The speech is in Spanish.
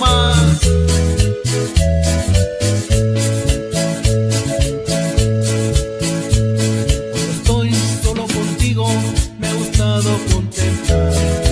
más. Cuando estoy solo contigo, me ha gustado contemplar.